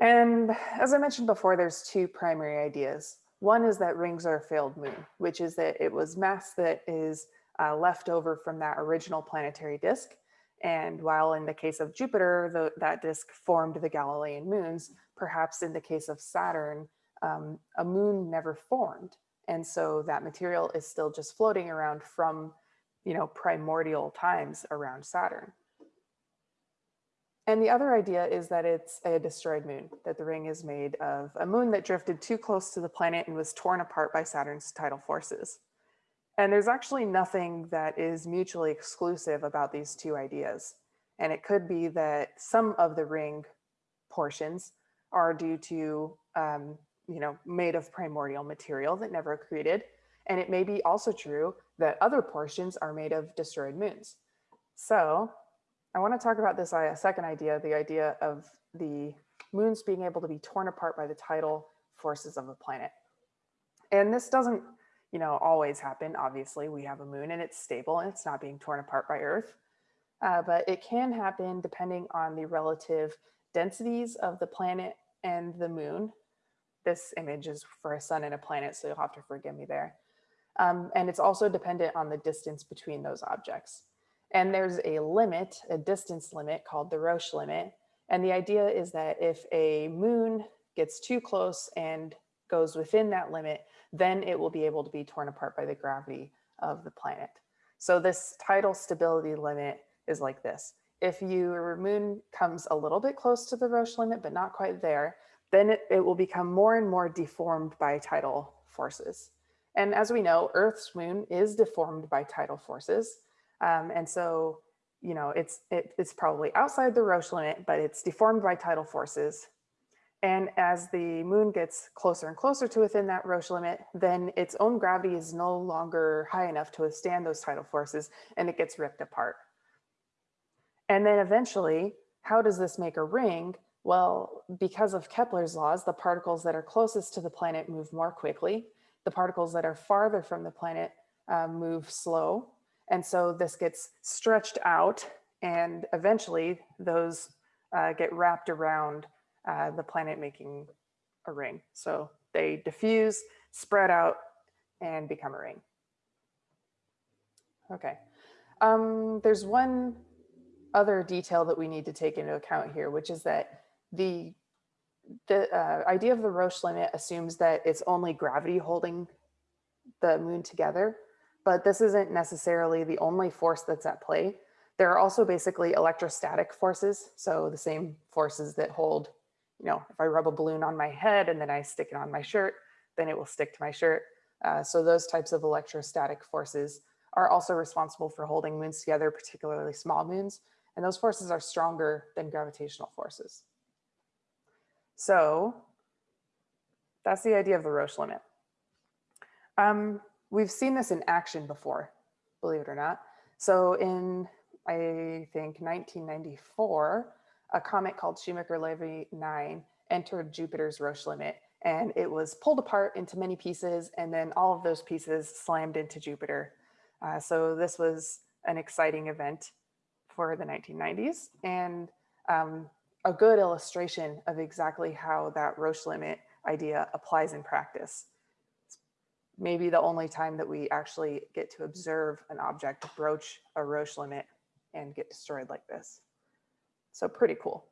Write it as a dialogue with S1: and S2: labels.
S1: And as I mentioned before, there's two primary ideas. One is that rings are a failed moon, which is that it was mass that is uh, left over from that original planetary disk. And while in the case of Jupiter, the, that disk formed the Galilean moons, perhaps in the case of Saturn, um, a moon never formed. And so that material is still just floating around from, you know, primordial times around Saturn. And the other idea is that it's a destroyed moon, that the ring is made of a moon that drifted too close to the planet and was torn apart by Saturn's tidal forces. And there's actually nothing that is mutually exclusive about these two ideas. And it could be that some of the ring portions are due to, um, you know, made of primordial material that never accreted. And it may be also true that other portions are made of destroyed moons. So I want to talk about this uh, second idea, the idea of the moons being able to be torn apart by the tidal forces of a planet. And this doesn't, you know, always happen. Obviously, we have a moon and it's stable and it's not being torn apart by Earth. Uh, but it can happen depending on the relative densities of the planet and the moon. This image is for a sun and a planet, so you'll have to forgive me there. Um, and it's also dependent on the distance between those objects. And there's a limit, a distance limit called the Roche limit. And the idea is that if a moon gets too close and goes within that limit, then it will be able to be torn apart by the gravity of the planet. So this tidal stability limit is like this. If your moon comes a little bit close to the Roche limit, but not quite there, then it, it will become more and more deformed by tidal forces. And as we know, Earth's moon is deformed by tidal forces. Um, and so, you know, it's, it, it's probably outside the Roche limit, but it's deformed by tidal forces. And as the moon gets closer and closer to within that Roche limit, then its own gravity is no longer high enough to withstand those tidal forces and it gets ripped apart. And then eventually, how does this make a ring? Well, because of Kepler's laws, the particles that are closest to the planet move more quickly. The particles that are farther from the planet uh, move slow. And so this gets stretched out and eventually those uh, get wrapped around uh, the planet making a ring. So they diffuse, spread out, and become a ring. Okay. Um, there's one other detail that we need to take into account here, which is that the the uh, idea of the Roche limit assumes that it's only gravity holding the moon together but this isn't necessarily the only force that's at play. There are also basically electrostatic forces. So the same forces that hold, you know, if I rub a balloon on my head and then I stick it on my shirt, then it will stick to my shirt. Uh, so those types of electrostatic forces are also responsible for holding moons together, particularly small moons. And those forces are stronger than gravitational forces. So that's the idea of the Roche limit. Um, we've seen this in action before, believe it or not. So in, I think 1994, a comet called Shoemaker-Levy 9 entered Jupiter's Roche limit and it was pulled apart into many pieces and then all of those pieces slammed into Jupiter. Uh, so this was an exciting event for the 1990s and um, a good illustration of exactly how that Roche limit idea applies in practice maybe the only time that we actually get to observe an object broach a Roche limit and get destroyed like this. So pretty cool.